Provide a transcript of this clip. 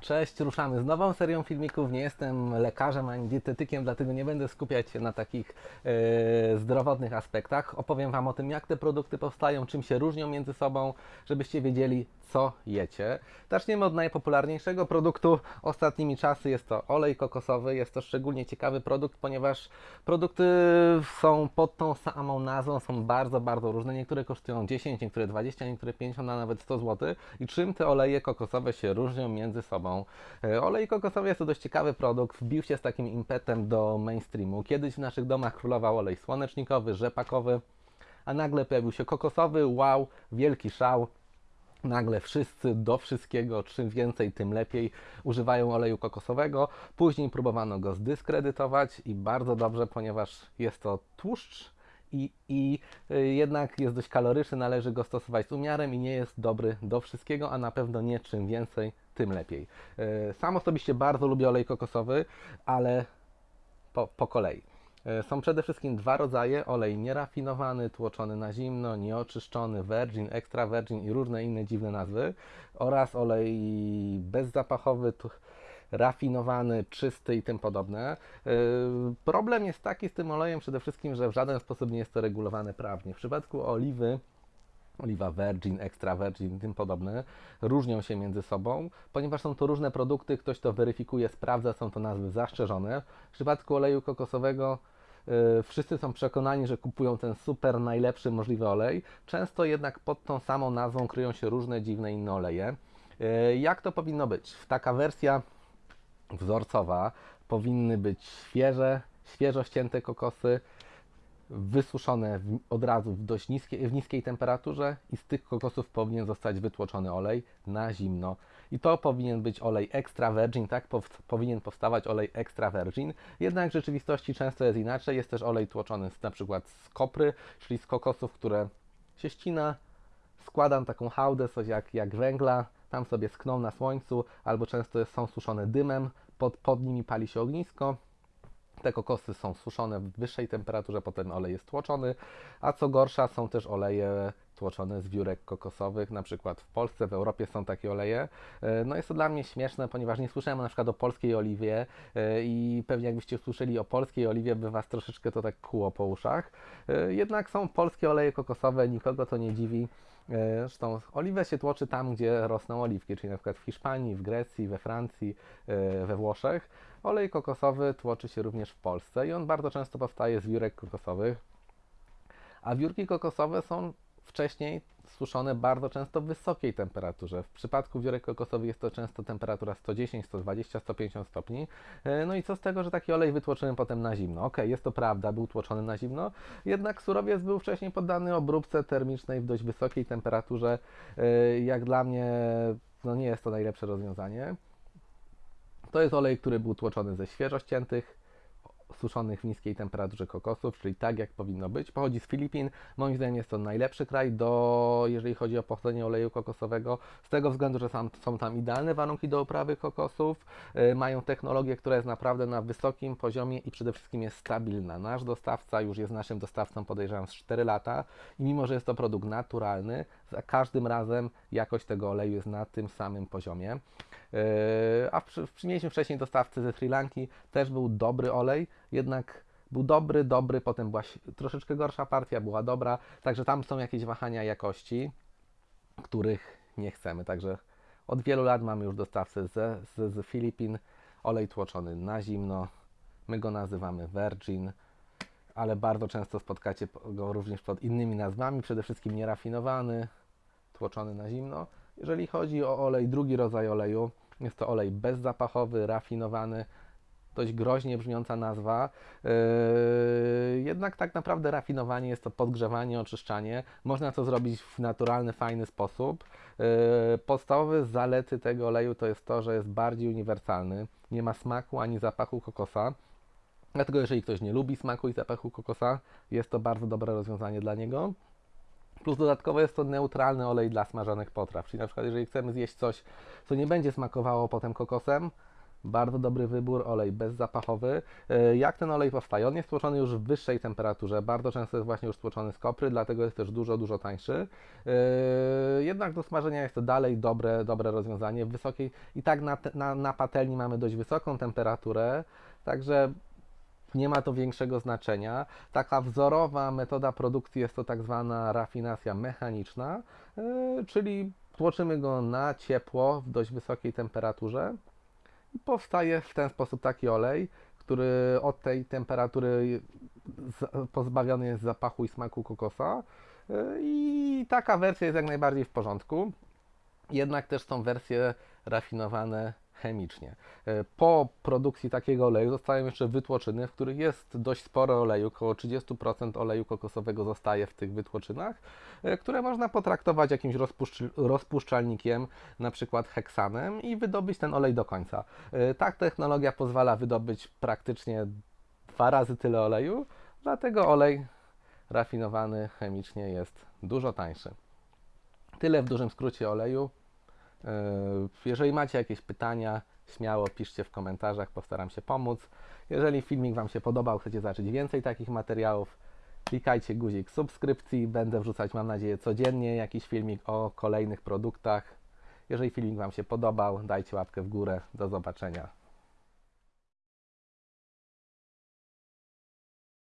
Cześć, ruszamy z nową serią filmików. Nie jestem lekarzem ani dietetykiem, dlatego nie będę skupiać się na takich e, zdrowotnych aspektach. Opowiem Wam o tym, jak te produkty powstają, czym się różnią między sobą, żebyście wiedzieli, co jecie. Zaczniemy od najpopularniejszego produktu ostatnimi czasy. Jest to olej kokosowy. Jest to szczególnie ciekawy produkt, ponieważ produkty są pod tą samą nazwą, są bardzo, bardzo różne. Niektóre kosztują 10, niektóre 20, niektóre 50, a nawet 100 zł. I czym te oleje kokosowe się różnią między sobą? E, Olej kokosowy jest to dość ciekawy produkt. Wbił się z takim impetem do mainstreamu. Kiedyś w naszych domach królował olej słonecznikowy, rzepakowy, a nagle pojawił się kokosowy. Wow, wielki szał. Nagle wszyscy do wszystkiego, czym więcej, tym lepiej, używają oleju kokosowego. Później próbowano go zdyskredytować i bardzo dobrze, ponieważ jest to tłuszcz i, i y, jednak jest dość kaloryczny, należy go stosować z umiarem i nie jest dobry do wszystkiego, a na pewno nie czym więcej, tym lepiej. Y, Sam osobiście bardzo lubię olej kokosowy, ale po, po kolei. E, Są przede wszystkim dwa rodzaje: olej nierafinowany, tłoczony na zimno, nieoczyszczony, virgin, extra virgin i różne inne dziwne nazwy, oraz olej bezzapachowy, rafinowany, czysty i tym podobne. E, Problem jest taki z tym olejem przede wszystkim, że w żaden sposób nie jest to regulowane prawnie. W przypadku oliwy oliwa virgin, extra virgin tym podobne, różnią się między sobą, ponieważ są to różne produkty, ktoś to weryfikuje, sprawdza, są to nazwy zastrzeżone. W przypadku oleju kokosowego y, wszyscy są przekonani, że kupują ten super najlepszy możliwy olej. Często jednak pod tą samą nazwą kryją się różne dziwne inne oleje. Y, jak to powinno być? Taka wersja wzorcowa powinny być świeże, świeżo ścięte kokosy, wysuszone w, od razu w dość niskiej, w niskiej temperaturze i z tych kokosów powinien zostać wytłoczony olej na zimno. I to powinien być olej extra virgin, tak pow, powinien powstawać olej extra virgin. Jednak w rzeczywistości często jest inaczej. Jest też olej tłoczony z, na przykład z kopry, czyli z kokosów, które się ścina, składam taką hałdę, coś jak, jak węgla, tam sobie skną na słońcu, albo często są suszone dymem, pod, pod nimi pali się ognisko. Te kokosy są suszone w wyższej temperaturze, potem olej jest tłoczony, a co gorsza są też oleje tłoczone z wiórek kokosowych, na przykład w Polsce, w Europie są takie oleje. E, No jest to dla mnie śmieszne, ponieważ nie słyszałem na przykład o polskiej oliwie e, i pewnie jakbyście usłyszeli o polskiej oliwie, by Was troszeczkę to tak kuło po uszach. E, Jednak są polskie oleje kokosowe, nikogo to nie dziwi. E, Zresztą oliwę się tłoczy tam, gdzie rosną oliwki, czyli na przykład w Hiszpanii, w Grecji, we Francji, e, we Włoszech. Olej kokosowy tłoczy się również w Polsce i on bardzo często powstaje z wiórek kokosowych. A wiórki kokosowe są wcześniej suszone bardzo często w wysokiej temperaturze. W przypadku wiórek kokosowych jest to często temperatura 110, 120, 150 stopni. E, No i co z tego, że taki olej wytłoczyłem potem na zimno? Okej, jest to prawda, był tłoczony na zimno, jednak surowiec był wcześniej poddany obróbce termicznej w dość wysokiej temperaturze. E, Jak dla mnie no nie jest to najlepsze rozwiązanie. To jest olej, który był tłoczony ze świeżo ściętych, suszonych w niskiej temperaturze kokosów, czyli tak jak powinno być. Pochodzi z Filipin. Moim zdaniem jest to najlepszy kraj, do, jeżeli chodzi o pochodzenie oleju kokosowego, z tego względu, że sam, są tam idealne warunki do uprawy kokosów, y, mają technologię, która jest naprawdę na wysokim poziomie i przede wszystkim jest stabilna. Nasz dostawca już jest naszym dostawcą, podejrzewam, z 4 lata i mimo, że jest to produkt naturalny, za każdym razem jakość tego oleju jest na tym samym poziomie. Yy, A mieliśmy wcześniej dostawcę ze Sri Lanki, też był dobry olej, jednak był dobry, dobry, potem była troszeczkę gorsza partia, była dobra, także tam są jakieś wahania jakości, których nie chcemy. Także od wielu lat mamy już dostawcę ze, z, z Filipin, olej tłoczony na zimno, my go nazywamy Virgin, ale bardzo często spotkacie go również pod innymi nazwami, przede wszystkim nierafinowany, tłoczony na zimno. Jeżeli chodzi o olej, drugi rodzaj oleju, jest to olej bezzapachowy, rafinowany, dość groźnie brzmiąca nazwa. Yy, jednak tak naprawdę rafinowanie jest to podgrzewanie, oczyszczanie. Można to zrobić w naturalny, fajny sposób. Yy, podstawowe zalety tego oleju to jest to, że jest bardziej uniwersalny. Nie ma smaku ani zapachu kokosa. Dlatego jeżeli ktoś nie lubi smaku i zapachu kokosa, jest to bardzo dobre rozwiązanie dla niego. Plus dodatkowo jest to neutralny olej dla smażonych potraw. Czyli na przykład jeżeli chcemy zjeść coś, co nie będzie smakowało potem kokosem, Bardzo dobry wybór, olej bezzapachowy. E, Jak ten olej powstaje? On jest tłoczony już w wyższej temperaturze. Bardzo często jest właśnie już tłoczony z kopry, dlatego jest też dużo, dużo tańszy. E, Jednak do smażenia jest to dalej dobre, dobre rozwiązanie. W wysokiej i tak na, na, na patelni mamy dość wysoką temperaturę, także nie ma to większego znaczenia. Taka wzorowa metoda produkcji jest to tak zwana rafinacja mechaniczna, e, czyli tłoczymy go na ciepło w dość wysokiej temperaturze i powstaje w ten sposób taki olej, który od tej temperatury pozbawiony jest zapachu i smaku kokosa. E, I taka wersja jest jak najbardziej w porządku. Jednak też są wersje rafinowane chemicznie. E, Po produkcji takiego oleju zostają jeszcze wytłoczyny, w których jest dość sporo oleju, około 30% oleju kokosowego zostaje w tych wytłoczynach, e, które można potraktować jakimś rozpuszcz- rozpuszczalnikiem, na przykład heksanem i wydobyć ten olej do końca. E, Ta technologia pozwala wydobyć praktycznie dwa razy tyle oleju, dlatego olej rafinowany chemicznie jest dużo tańszy. Tyle w dużym skrócie oleju. Yy, Jeżeli macie jakieś pytania, śmiało piszcie w komentarzach, postaram się pomóc. Jeżeli filmik Wam się podobał, chcecie zobaczyć więcej takich materiałów, klikajcie guzik subskrypcji. Będę wrzucać, mam nadzieję, codziennie jakiś filmik o kolejnych produktach. Jeżeli filmik Wam się podobał, dajcie łapkę w górę. Do zobaczenia.